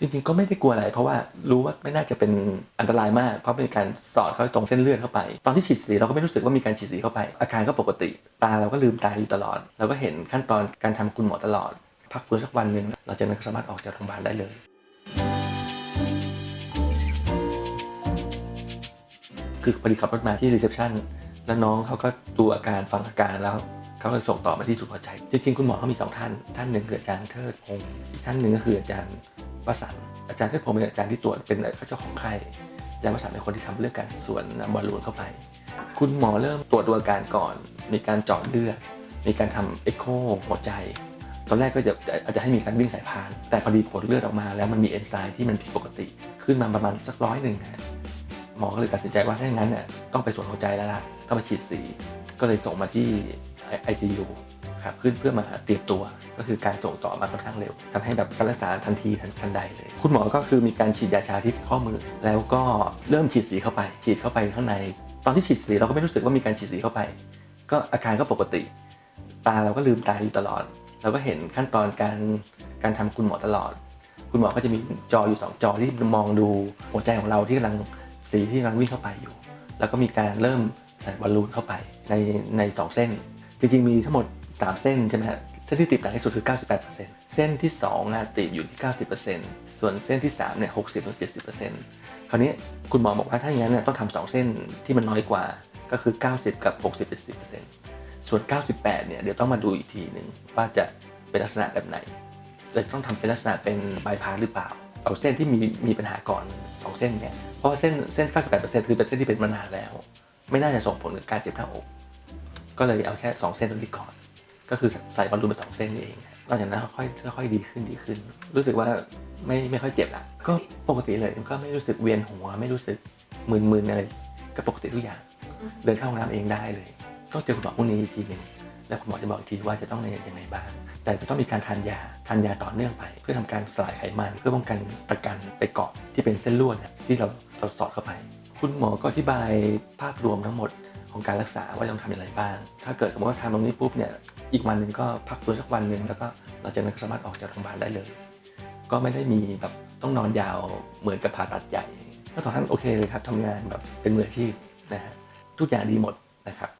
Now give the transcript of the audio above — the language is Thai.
จริงๆก็ไม่ได้กลัวอะไร เพราะว่ารู้ว่าไม่น่าจะเป็นอันตรายมาก เพราะเป็นการสอดเข้าตรงเส้นเลือดเข้าไป ตอนที่ฉีดสีเราก็ไม่รู้สึกว่ามีการฉีดสีเข้าไป อาการก็ปกติ ตาเราก็ลืมตาอยู่ตลอด เราก็เห็นขั้นตอนการทำคุณหมอตลอด พักฟื้นสักวันหนึ่งหลังจากนั้นก็สามารถออกจากโรงพยาบาลได้เลย คือพอดีขับรถมาที่ reception แล้วน้องเขาก็ดูอาการฟังอาการแล้วเขาเลยส่งต่อมาที่ศูนย์หัวใจ จริงๆ คุณหมอเขามีสองท่าน ท่านหนึ่งคืออาจารย์เทิดพงศ์อีกท่านหนึ่งก็คืออาจารย์ วสันอาจารย์เทิดพงศ์เป็นอาจารย์ที่ตรวจเป็นเจ้าของไข้อาจารย์วสันเป็นคนที่ทำเรื่องการสวนบอลลูนเข้าไป คุณหมอเริ่มตรวจดูอาการก่อน มีการเจาะเลือด มีการทำเอ็กโคหัวใจ ตอนแรกก็จะอาจจะให้มีการวิ่งสายพาน แต่พอดีผลเลือดออกมาแล้วมันมีเอนไซม์ที่มันผิดปกติ ขึ้นมาประมาณสักร้อยหนึ่งหมอก็เลยตัดสินใจว่าถ้าอย่างนั้นเนี่ยต้องไปสวนหัวใจแล้วล่ะต้องไปฉีดสี ก็เลยส่งมาที่ ICU ครับขึ้นเพื่อมาเตรียมตัว ก็คือการส่งต่อมาค่อนข้างเร็วทำให้แบบการรักษาทันทีทันทันใดเลย คุณหมอก็คือมีการฉีดยาชาที่ข้อมือ แล้วก็เริ่มฉีดสีเข้าไป ฉีดเข้าไปข้างใน ตอนที่ฉีดสีเราก็ไม่รู้สึกว่ามีการฉีดสีเข้าไป ก็อาการก็ปกติ ตาเราก็ลืมตาอยู่ตลอด เราก็เห็นขั้นตอนการการทำคุณหมอตลอด คุณหมอก็จะมีจออยู่สองจอที่มองดูหัวใจของเราที่กำลังสีที่กำลังวิ่งเข้าไปอยู่ แล้วก็มีการเริ่มใส่บอลลูนเข้าไปในในสองเส้น จริงๆมีทั้งหมด สามเส้นใช่ไหมฮะเส้นที่ติดหนักที่สุดคือ 98%เส้นที่2อะติดอยู่ที่ 90%ส่วนเส้นที่3เนี่ย60ถึง70%คราวนี้คุณหมอบอกว่าถ้าอย่างนั้นเนี่ยต้องทำสองเส้นที่มันน้อยกว่าก็คือ 90 กับ 60 70%ส่วน 98 เนี่ยเดี๋ยวต้องมาดูอีกทีหนึ่งว่าจะเป็นลักษณะแบบไหนเลยต้องทำเป็นลักษณะเป็นบายพาสหรือเปล่า เอาเส้นที่มีมีปัญหาก่อน 2 เส้นเนี่ย เพราะว่าเส้นเส้น 98%คือเป็นเส้นที่เป็นมานานแล้ว ไม่น่าจะส่งผลกับการเจ็บหน้าอก ก็เลยเอาแค่ 2 เส้นตรงนี้ก่อน ก็คือใส่บอลลูนไปสองเส้นนี่เองหลังจากนั้นค่อยค่อยๆดีขึ้นดีขึ้น รู้สึกว่าไม่ไม่ค่อยเจ็บละก็ปกติเลยก็ไม่รู้สึกเวียนหัว ไม่รู้สึกมึนๆอะไรก็ปกติทุกอย่าง เดินเข้าห้องน้ำเองได้เลยก็เจอคุณหมอพรุ่งนี้อีกทีหนึ่งแล้วคุณหมอจะบอกอีกทีว่าจะต้องในยังไงบ้าง แต่จะต้องมีการทานยาทานยาต่อเนื่องไป เพื่อทำการสลายไขมัน เพื่อป้องกันตะกันไปเกาะที่เป็นเส้นลวดที่เราเราสอดเข้าไป คุณหมอก็อธิบายภาพรวมทั้งหมดของการรักษาว่าต้องทำอย่างไรบ้าง ถ้าเกิดสมมติว่าทำตรงนี้ปุ๊บเนี่ย อีกวันหนึ่งก็พักฟื้นสักวันหนึ่งแล้วก็หลังจากนั้นก็สามารถออกจากโรงพยาบาลได้เลย ก็ไม่ได้มีแบบต้องนอนยาวเหมือนกับผ่าตัดใหญ่ก็ตอนนั้นโอเคเลยครับทำงานแบบเป็นมืออาชีพนะฮะทุกอย่างดีหมดนะครับ